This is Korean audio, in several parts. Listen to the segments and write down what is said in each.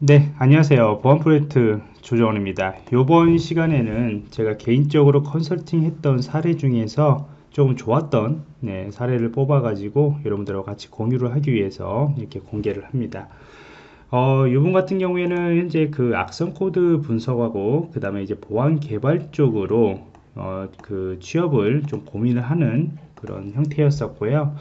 네 안녕하세요. 보안 프로젝트 조정원입니다. 이번 시간에는 제가 개인적으로 컨설팅 했던 사례 중에서 조금 좋았던 네, 사례를 뽑아 가지고 여러분들과 같이 공유를 하기 위해서 이렇게 공개를 합니다. 어, 이분 같은 경우에는 현재 그 악성 코드 분석하고 그 다음에 이제 보안 개발 쪽으로 어, 그 취업을 좀 고민을 하는 그런 형태였었고요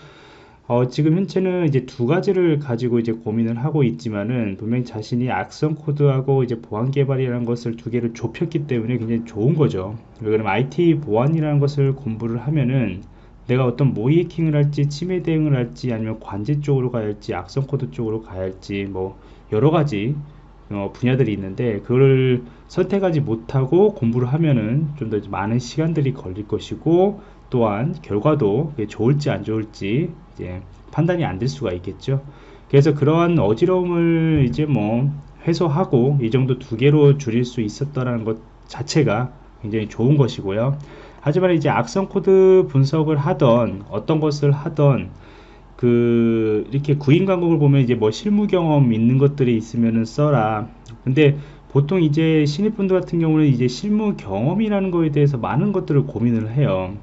어, 지금 현재는 이제 두 가지를 가지고 이제 고민을 하고 있지만은 분명히 자신이 악성 코드하고 이제 보안 개발이라는 것을 두 개를 좁혔기 때문에 굉장히 좋은 거죠. 왜냐면 IT 보안이라는 것을 공부를 하면은 내가 어떤 모의 해킹을 할지 침해 대응을 할지 아니면 관제 쪽으로 가야 할지 악성 코드 쪽으로 가야 할지 뭐 여러 가지 어, 분야들이 있는데 그걸 선택하지 못하고 공부를 하면은 좀 더 많은 시간들이 걸릴 것이고 또한 결과도 좋을지 안 좋을지 이제 판단이 안 될 수가 있겠죠. 그래서 그러한 어지러움을 이제 뭐 해소하고 이 정도 두 개로 줄일 수 있었다는 것 자체가 굉장히 좋은 것이고요. 하지만 이제 악성 코드 분석을 하던 어떤 것을 하던 그 이렇게 구인 광고를 보면 이제 뭐 실무 경험 있는 것들이 있으면은 써라. 근데 보통 이제 신입분들 같은 경우는 이제 실무 경험이라는 거에 대해서 많은 것들을 고민을 해요.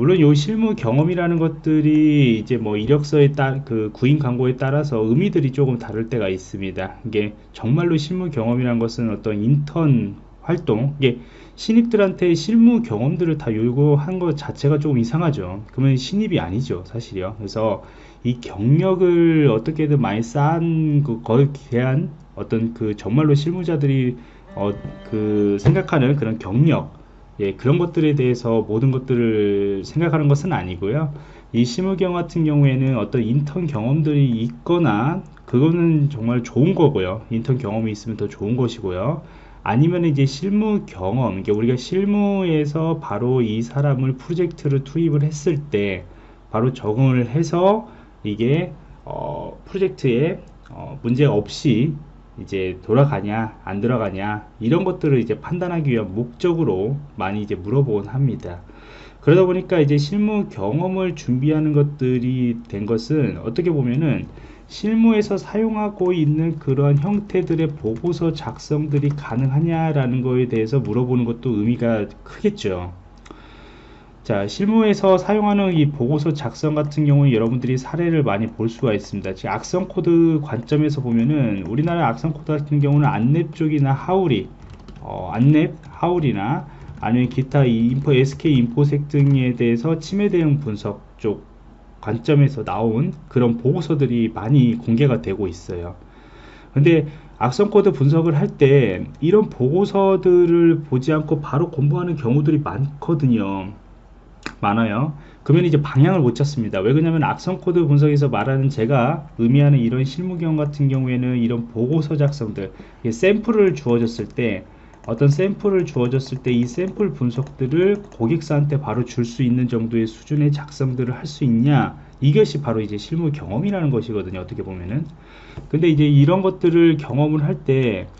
물론 요 실무 경험이라는 것들이 이제 뭐 이력서에 따 그 구인 광고에 따라서 의미들이 조금 다를 때가 있습니다. 이게 정말로 실무 경험이란 것은 어떤 인턴 활동 이게 신입들한테 실무 경험들을 다 요구한 것 자체가 조금 이상하죠. 그러면 신입이 아니죠, 사실이요. 그래서 이 경력을 어떻게든 많이 쌓은 그 거에 대한 어떤 그 정말로 실무자들이 어 그 생각하는 그런 경력 예, 그런 것들에 대해서 모든 것들을 생각하는 것은 아니고요. 이 실무경 같은 경우에는 어떤 인턴 경험들이 있거나 그거는 정말 좋은 거고요. 인턴 경험이 있으면 더 좋은 것이고요. 아니면 이제 실무 경험, 그러니까 우리가 실무에서 바로 이 사람을 프로젝트를 투입을 했을 때 바로 적응을 해서 이게 어, 프로젝트에 어, 문제 없이 이제 돌아가냐 안 돌아가냐 이런 것들을 이제 판단하기 위한 목적으로 많이 이제 물어보곤 합니다. 그러다 보니까 이제 실무 경험을 준비하는 것들이 된 것은 어떻게 보면은 실무에서 사용하고 있는 그러한 형태들의 보고서 작성들이 가능하냐라는 거에 대해서 물어보는 것도 의미가 크겠죠 자 실무에서 사용하는 이 보고서 작성 같은 경우는 여러분들이 사례를 많이 볼 수가 있습니다. 지금 악성 코드 관점에서 보면은 우리나라 악성 코드 같은 경우는 안랩 쪽이나 하우리 어, 안랩 하우리나 아니면 기타 인포 SK 인포섹 등에 대해서 침해 대응 분석 쪽 관점에서 나온 그런 보고서들이 많이 공개가 되고 있어요. 근데 악성 코드 분석을 할 때 이런 보고서들을 보지 않고 바로 공부하는 경우들이 많거든요 많아요. 그러면 이제 방향을 못 찾습니다. 왜 그러냐면 악성 코드 분석에서 말하는 제가 의미하는 이런 실무경 같은 경우에는 이런 보고서 작성들 샘플을 주어졌을 때 어떤 샘플을 주어졌을 때 이 샘플 분석들을 고객사한테 바로 줄 수 있는 정도의 수준의 작성들을 할 수 있냐? 이것이 바로 이제 실무 경험이라는 것이거든요 어떻게 보면은. 근데 이제 이런 것들을 경험을 할 때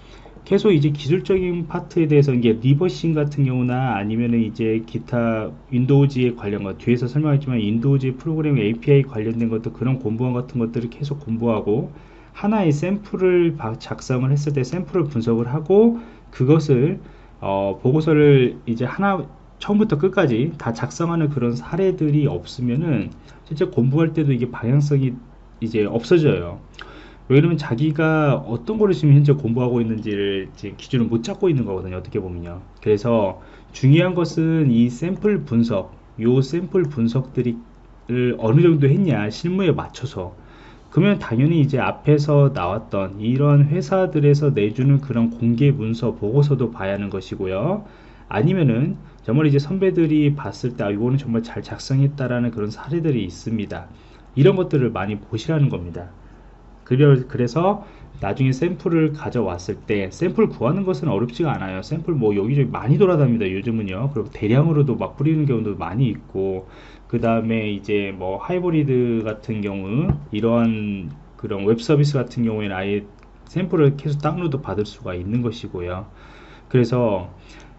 계속 이제 기술적인 파트에 대해서 이게 reversing 같은 경우나 아니면은 이제 기타 Windows에 관련한 뒤에서 설명했지만 Windows 프로그램 API 관련된 것도 그런 공부원 같은 것들을 계속 공부하고 하나의 샘플을 작성을 했을 때 샘플을 분석을 하고 그것을 어, 보고서를 이제 하나 처음부터 끝까지 다 작성하는 그런 사례들이 없으면은 실제 공부할 때도 이게 방향성이 이제 없어져요. 왜냐면 자기가 어떤 거를 지금 현재 공부하고 있는지를 지금 기준을 못 잡고 있는 거거든요 어떻게 보면요. 그래서 중요한 것은 이 샘플 분석 요 샘플 분석들이 어느 정도 했냐 실무에 맞춰서. 그러면 당연히 이제 앞에서 나왔던 이런 회사들에서 내주는 그런 공개 문서 보고서도 봐야 하는 것이고요. 아니면은 정말 이제 선배들이 봤을 때 아, 이거는 정말 잘 작성했다라는 그런 사례들이 있습니다. 이런 것들을 많이 보시라는 겁니다 그래서 나중에 샘플을 가져왔을 때 샘플 구하는 것은 어렵지가 않아요. 샘플 뭐 여기저기 많이 돌아다닙니다 요즘은요. 그리고 대량으로도 막 뿌리는 경우도 많이 있고 그 다음에 이제 뭐 하이브리드 같은 경우 이러한 그런 웹 서비스 같은 경우에는 아예 샘플을 계속 다운로드 받을 수가 있는 것이고요. 그래서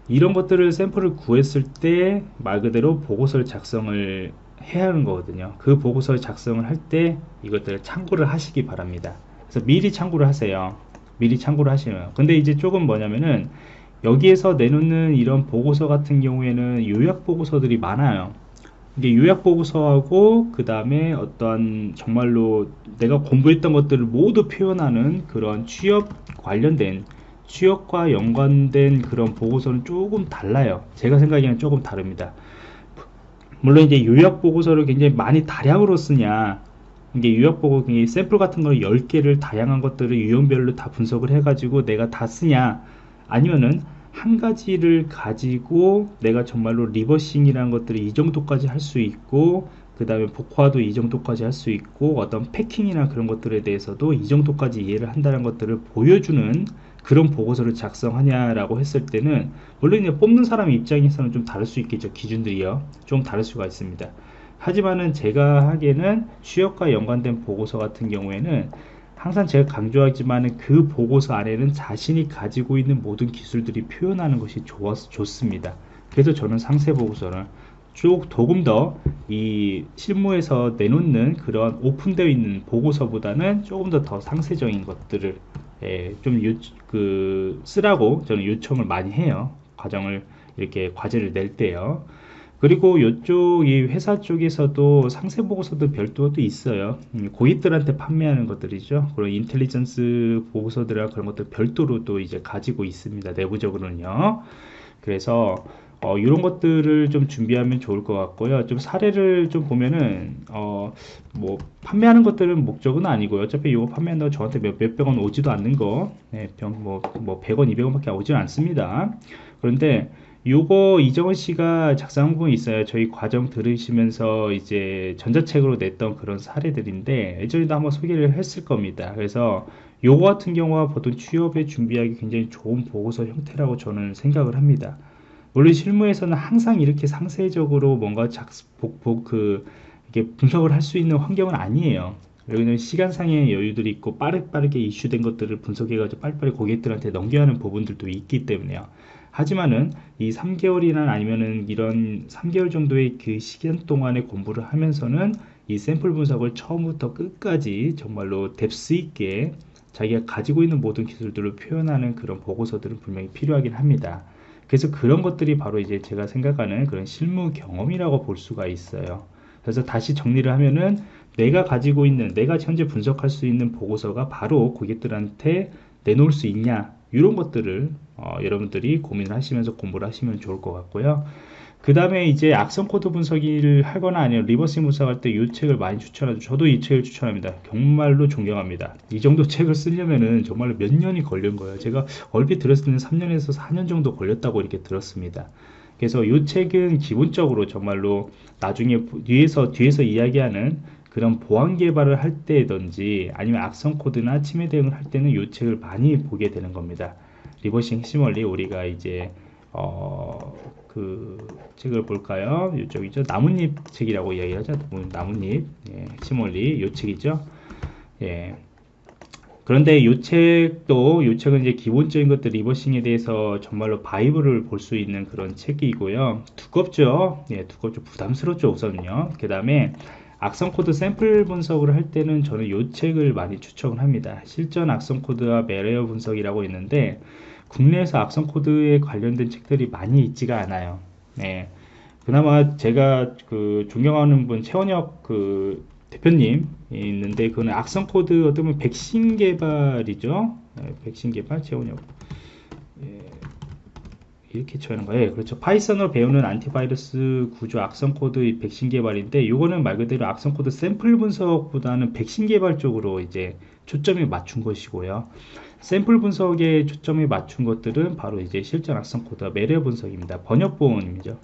이런 것들을 샘플을 구했을 때 말 그대로 보고서를 작성을 해야 하는 거거든요. 그 보고서 작성을 할 때 이것들을 참고를 하시기 바랍니다. 그래서 미리 참고를 하세요. 미리 참고를 하시면. 근데 이제 조금 뭐냐면은 여기에서 내놓는 이런 보고서 같은 경우에는 요약 보고서들이 많아요. 이게 요약 보고서하고 그 다음에 어떤 정말로 내가 공부했던 것들을 모두 표현하는 그런 취업 관련된 취업과 연관된 그런 보고서는 조금 달라요. 제가 생각에는 조금 다릅니다 물론 이제 요약 보고서를 굉장히 많이 다량으로 쓰냐. 이게 요약 보고 샘플 같은 걸 10개를 다양한 것들을 유형별로 다 분석을 해 가지고 내가 다 쓰냐. 아니면은 한 가지를 가지고 내가 정말로 reversing이라는 것들을 이 정도까지 할 수 있고 그 다음에 복호화도 이 정도까지 할 수 있고 어떤 packing이나 그런 것들에 대해서도 이 정도까지 이해를 한다는 것들을 보여주는 그런 보고서를 작성하냐라고 했을 때는 물론 이제 뽑는 사람 입장에서는 좀 다를 수 있겠죠. 기준들이요. 좀 다를 수가 있습니다. 하지만은 제가 하기에는 취업과 연관된 보고서 같은 경우에는 항상 제가 강조하지만 그 보고서 안에는 자신이 가지고 있는 모든 기술들이 표현하는 것이 좋았, 좋습니다. 그래서 저는 상세 보고서를 쭉 조금 더 이 실무에서 내놓는 그런 오픈되어 있는 보고서보다는 조금 더 더 상세적인 것들을 예, 좀 요, 그 쓰라고 저는 요청을 많이 해요. 과정을 이렇게 과제를 낼 때요. 그리고 이쪽 이 회사 쪽에서도 상세 보고서도 별도도 있어요. 음, 고객들한테 판매하는 것들이죠. 그리고 인텔리전스 보고서들이나 그런 것들 별도로 또 이제 가지고 있습니다. 내부적으로는요. 그래서 어, 이런 것들을 좀 준비하면 좋을 것 같고요. 좀 사례를 좀 보면은 어, 뭐 판매하는 것들은 목적은 아니고요. 어차피 이거 판매한다고 저한테 몇, 몇백 원 오지도 않는 거, 네, 병, 뭐, 뭐 100원, 200원밖에 오지는 않습니다. 그런데 요거 이정은 씨가 작성한 부분이 있어요. 저희 과정 들으시면서 이제 전자책으로 냈던 그런 사례들인데 예전에도 한번 소개를 했을 겁니다. 그래서 요거 같은 경우와 보통 취업에 준비하기 굉장히 좋은 보고서 형태라고 저는 생각을 합니다. 물론 실무에서는 항상 이렇게 상세적으로 뭔가 작복 그 이게 분석을 할 수 있는 환경은 아니에요. 여기는 시간상의 여유들이 있고 빠르게 이슈된 것들을 분석해가지고 빨리빨리 고객들한테 넘겨야 하는 부분들도 있기 때문에요. 하지만은 이 3개월이나 아니면은 이런 3개월 정도의 그 시간 동안에 공부를 하면서는 이 샘플 분석을 처음부터 끝까지 정말로 뎁스 있게 자기가 가지고 있는 모든 기술들을 표현하는 그런 보고서들은 분명히 필요하긴 합니다. 그래서 그런 것들이 바로 이제 제가 생각하는 그런 실무 경험이라고 볼 수가 있어요. 그래서 다시 정리를 하면은 내가 가지고 있는 내가 현재 분석할 수 있는 보고서가 바로 고객들한테 내놓을 수 있냐 이런 것들을 어, 여러분들이 고민을 하시면서 공부를 하시면 좋을 것 같고요. 그 다음에 이제 악성 코드 분석을 하거나 아니면 reversing 분석할 때 이 책을 많이 추천하죠. 저도 이 책을 추천합니다. 정말로 존경합니다. 이 정도 책을 쓰려면은 정말로 몇 년이 걸린 거예요. 제가 얼핏 들었을 때는 3년에서 4년 정도 걸렸다고 이렇게 들었습니다. 그래서 이 책은 기본적으로 정말로 나중에 뒤에서 뒤에서 이야기하는 그런 보안 개발을 할 때든지 아니면 악성 코드나 침해 대응을 할 때는 이 책을 많이 보게 되는 겁니다. reversing 핵심 원리 우리가 이제 어, 그 책을 볼까요? 이쪽이죠. 나뭇잎 책이라고 이야기하죠. 나뭇잎 예, 핵심 원리 이 책이죠. 예. 그런데 이 책도 이 책은 이제 기본적인 것들 reversing에 대해서 정말로 바이블을 볼 수 있는 그런 책이고요. 두껍죠. 예, 두껍죠. 부담스럽죠 우선요. 그 다음에 악성 코드 샘플 분석을 할 때는 저는 이 책을 많이 추천을 합니다. 실전 악성 코드와 malware 분석이라고 있는데 국내에서 악성 코드에 관련된 책들이 많이 있지가 않아요. 네. 그나마 제가 그 존경하는 분 최원혁 그 대표님 있는데 그는 악성 코드 어떤 백신 개발이죠. 네, 백신 개발 최원혁. 예. 이렇게 쳐는 거예요. 그렇죠. Python으로 배우는 antivirus 구조 악성 코드 백신 개발인데 이거는 말 그대로 악성 코드 샘플 분석보다는 백신 개발 쪽으로 이제 초점이 맞춘 것이고요. 샘플 분석에 초점이 맞춘 것들은 바로 이제 실전 악성 코드 malware 분석입니다. 번역본이죠.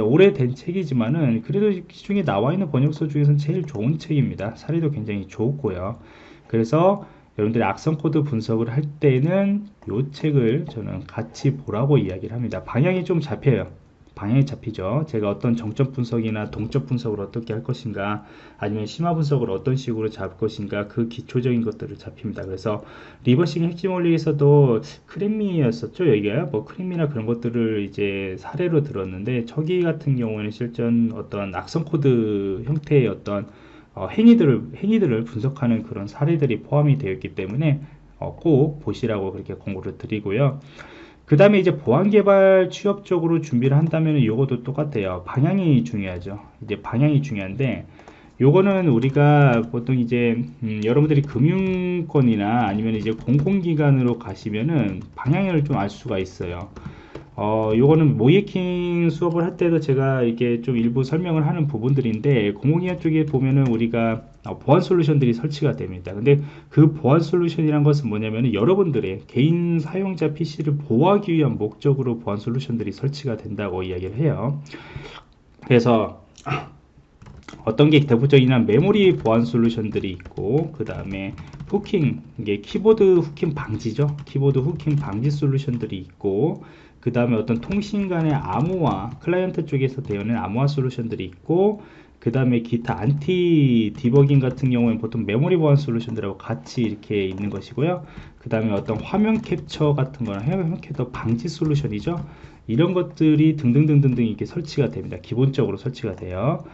오래된 책이지만은 그래도 시중에 나와 있는 번역서 중에서는 제일 좋은 책입니다. 사례도 굉장히 좋고요. 그래서 여러분들이 악성 코드 분석을 할 때는 이 책을 저는 같이 보라고 이야기를 합니다. 방향이 좀 잡혀요. 방향이 잡히죠. 제가 어떤 정적 분석이나 동적 분석을 어떻게 할 것인가, 아니면 심화 분석을 어떤 식으로 잡을 것인가, 그 기초적인 것들을 잡힙니다. 그래서 reversing 핵심 원리에서도 crackme였었죠. 여기가 뭐 crackme나 그런 것들을 이제 사례로 들었는데, 저기 같은 경우에는 실전 어떤 악성 코드 형태의 어떤 어, 행위들을 행위들을 분석하는 그런 사례들이 포함이 되어 있기 때문에 어, 꼭 보시라고 그렇게 권고를 드리고요. 그 다음에 이제 보안 개발 취업 쪽으로 준비를 한다면 이것도 똑같아요. 방향이 중요하죠. 이제 방향이 중요한데 요거는 우리가 보통 이제 음, 여러분들이 금융권이나 아니면 이제 공공기관으로 가시면은 방향을 좀 알 수가 있어요. 어, 요거는 모이킹 수업을 할 때도 제가 이게 좀 일부 설명을 하는 부분들인데 공공기관 쪽에 보면은 우리가 어, 보안 솔루션들이 설치가 됩니다. 근데 그 보안 솔루션이란 것은 뭐냐면은 여러분들의 개인 사용자 PC를 보호하기 위한 목적으로 보안 솔루션들이 설치가 된다고 이야기를 해요. 그래서 어떤 게 대표적인 메모리 보안 솔루션들이 있고 그 다음에 hooking 이게 키보드 hooking 방지죠 키보드 hooking 방지 솔루션들이 있고 그 다음에 어떤 통신 간의 암호화 클라이언트 쪽에서 되어있는 암호화 솔루션들이 있고 그 다음에 기타 anti debugging 같은 경우에는 보통 메모리 보안 솔루션들하고 같이 이렇게 있는 것이고요. 그 다음에 어떤 화면 캡처 같은 거나 화면 캡처 방지 솔루션이죠. 이런 것들이 등등등등등 이렇게 설치가 됩니다. 기본적으로 설치가 돼요.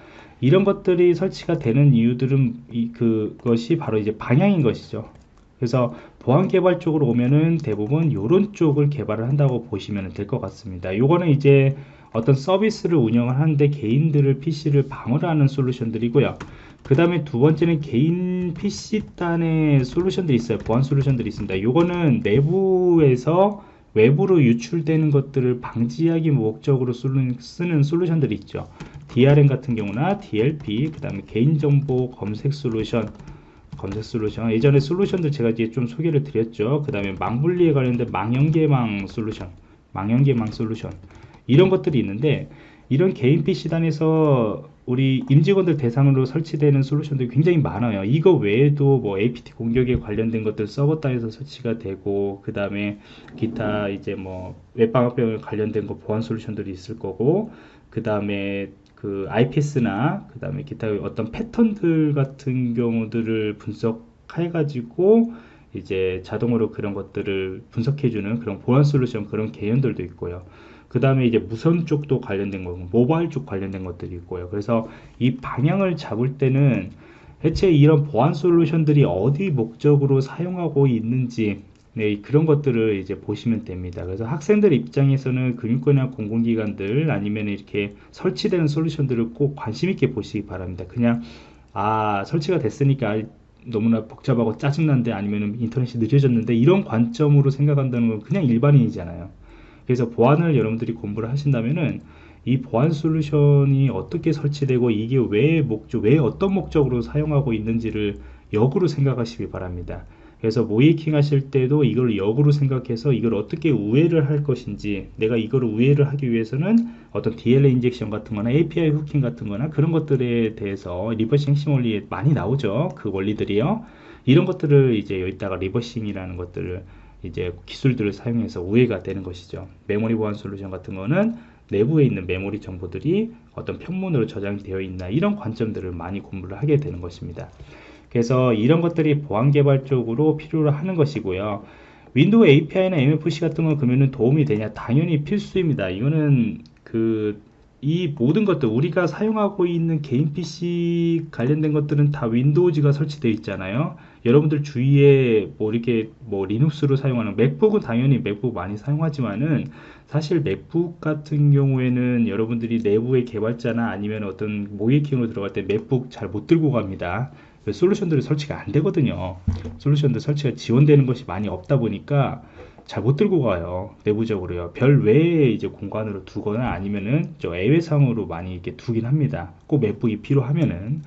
이런 것들이 설치가 되는 이유들은 이, 그것이 바로 이제 방향인 것이죠. 그래서 보안 개발 쪽으로 오면은 대부분 이런 쪽을 개발을 한다고 보시면 될 것 같습니다. 요거는 이제 어떤 서비스를 운영을 하는데 개인들을 PC를 방어하는 솔루션들이고요. 그 다음에 두 번째는 개인 PC단의 솔루션들이 있어요. 보안 솔루션들이 있습니다. 요거는 내부에서 외부로 유출되는 것들을 방지하기 목적으로 쓰는 솔루션들이 있죠. DRM 같은 경우나 DLP, 그 다음에 개인정보 검색 솔루션, 검색 솔루션 예전에 솔루션들 제가 이제 좀 소개를 드렸죠 그 다음에 망분리에 관련된 망연계망 솔루션 망연계망 솔루션 이런 것들이 있는데 이런 개인 PC단에서 우리 임직원들 대상으로 설치되는 솔루션들이 굉장히 많아요 이거 외에도 뭐 APT 공격에 관련된 것들 서버 단에서 설치가 되고 그 다음에 기타 이제 뭐 웹방어병에 관련된 거 보안 솔루션들이 있을 거고 그 다음에 그 IPS나 그 다음에 기타 어떤 패턴들 같은 경우들을 분석해 가지고 이제 자동으로 그런 것들을 분석해주는 그런 보안 솔루션 그런 개념들도 있고요. 그 다음에 이제 무선 쪽도 관련된 거고 모바일 쪽 관련된 것들이 있고요. 그래서 이 방향을 잡을 때는 대체 이런 보안 솔루션들이 어디 목적으로 사용하고 있는지 네, 그런 것들을 이제 보시면 됩니다. 그래서 학생들 입장에서는 금융권이나 공공기관들 아니면 이렇게 설치되는 솔루션들을 꼭 관심 있게 보시기 바랍니다. 그냥 아 설치가 됐으니까 너무나 복잡하고 짜증난데 아니면 인터넷이 늦어졌는데 이런 관점으로 생각한다는 건 그냥 일반인이잖아요. 그래서 보안을 여러분들이 공부를 하신다면은 이 보안 솔루션이 어떻게 설치되고 이게 왜 목적, 왜 어떤 목적으로 사용하고 있는지를 역으로 생각하시기 바랍니다. 그래서 모의해킹 하실 때도 이걸 역으로 생각해서 이걸 어떻게 우회를 할 것인지 내가 이걸 우회를 하기 위해서는 어떤 DLL injection 같은 거나 API hooking 같은 거나 그런 것들에 대해서 reversing 핵심 원리에 많이 나오죠 그 원리들이요 이런 것들을 이제 여기다가 reversing이라는 것들을 이제 기술들을 사용해서 우회가 되는 것이죠 메모리 보안 솔루션 같은 거는 내부에 있는 메모리 정보들이 어떤 평문으로 저장이 되어 있나 이런 관점들을 많이 공부를 하게 되는 것입니다 그래서 이런 것들이 보안 개발 쪽으로 필요로 하는 것이고요. 윈도우 API나 MFC 같은 거 그러면 도움이 되냐? 당연히 필수입니다. 이거는 그 이 모든 것들 우리가 사용하고 있는 개인 PC 관련된 것들은 다 윈도우즈가 설치되어 있잖아요. 여러분들 주위에 뭐 이렇게 뭐 리눅스로 사용하는 맥북은 당연히 맥북 많이 사용하지만은 사실 맥북 같은 경우에는 여러분들이 내부의 개발자나 아니면 어떤 모의해킹으로 들어갈 때 맥북 잘 못 들고 갑니다. 그 솔루션들이 설치가 안 되거든요 솔루션들 설치가 지원되는 것이 많이 없다 보니까 잘 못 들고 가요. 내부적으로요. 별도의 이제 공간으로 두거나 아니면은 저 예외상으로 많이 이렇게 두긴 합니다. 꼭 맥북이 필요하면은.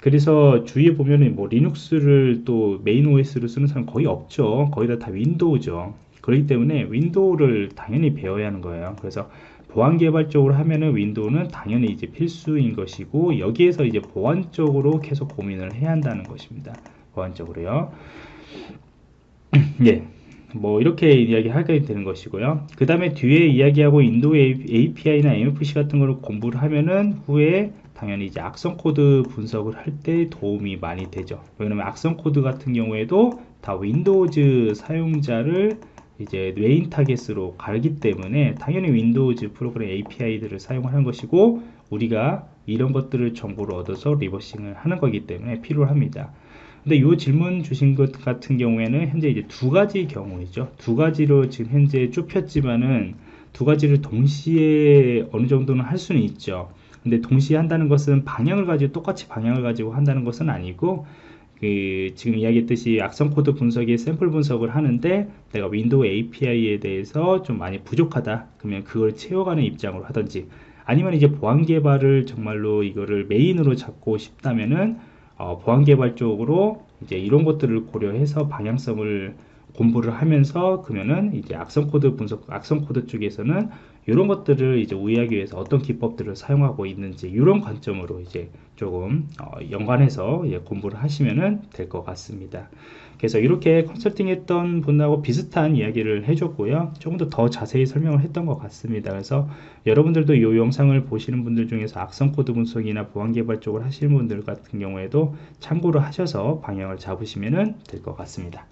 그래서 주위에 보면은 뭐 리눅스를 또 메인 OS로 쓰는 사람 거의 없죠. 거의 다, 다 윈도우죠. 그렇기 때문에 윈도우를 당연히 배워야 하는 거예요. 그래서 보안 개발적으로 하면은 윈도우는 당연히 이제 필수인 것이고 여기에서 이제 보안적으로 계속 고민을 해야 한다는 것입니다. 보안적으로요. 예. 뭐 이렇게 이야기하게 되는 것이고요. 그 다음에 뒤에 이야기하고 윈도우 API나 MFC 같은 걸 공부를 하면은 후에 당연히 이제 악성 코드 분석을 할 때 도움이 많이 되죠. 왜냐면 악성 코드 같은 경우에도 다 윈도우즈 사용자를 이제 메인 타겟으로 가기 때문에 당연히 윈도우즈 프로그램 API들을 사용하는 것이고 우리가 이런 것들을 정보를 얻어서 reversing을 하는 거기 때문에 필요합니다. 근데 이 질문 주신 것 같은 경우에는 현재 이제 두 가지 경우이죠. 두 가지로 지금 현재 좁혔지만은 두 가지를 동시에 어느 정도는 할 수는 있죠. 근데 동시에 한다는 것은 방향을 가지고 똑같이 방향을 가지고 한다는 것은 아니고 그 지금 이야기했듯이 악성 코드 분석의 샘플 분석을 하는데 내가 윈도우 API에 대해서 좀 많이 부족하다 그러면 그걸 채워가는 입장으로 하든지 아니면 이제 보안 개발을 정말로 이거를 메인으로 잡고 싶다면은 어, 보안 개발 쪽으로 이제 이런 것들을 고려해서 방향성을 공부를 하면서 그러면은 이제 악성 코드 분석, 악성 코드 쪽에서는 이런 것들을 이제 우회하기 위해서 어떤 기법들을 사용하고 있는지 이런 관점으로 이제 조금 어, 연관해서 예, 공부를 하시면은 될 것 같습니다. 그래서 이렇게 컨설팅했던 분하고 비슷한 이야기를 해줬고요. 조금 더 더 자세히 설명을 했던 것 같습니다. 그래서 여러분들도 이 영상을 보시는 분들 중에서 악성 코드 분석이나 보안 개발 쪽을 하시는 분들 같은 경우에도 참고를 하셔서 방향을 잡으시면 될 것 같습니다.